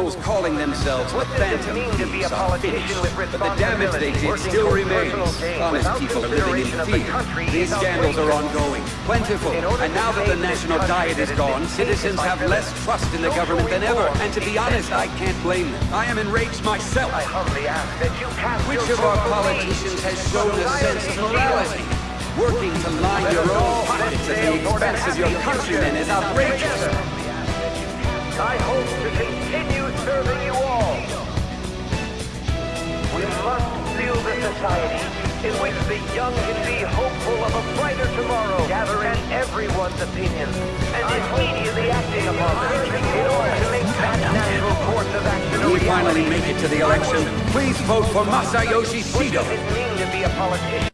criminals calling themselves the Phantom mean to be a Thieves are finished, but the damage they did still remains. Honest people living in fear. These scandals are ongoing, plentiful, and now that the national diet is gone, citizens have less trust in the government than ever. And to be honest, I can't blame them. I am enraged myself. I humbly ask that you cast Which of our vote for me. politicians has shown a sense of morality? Working to line your own pockets at the expense of your countrymen is outrageous. In which the young can be hopeful of a brighter tomorrow, gathering everyone's opinions and immediately acting upon them. In order to make that natural course of action When we finally make it to the election, please vote for Masayoshi What does it mean to be a politician?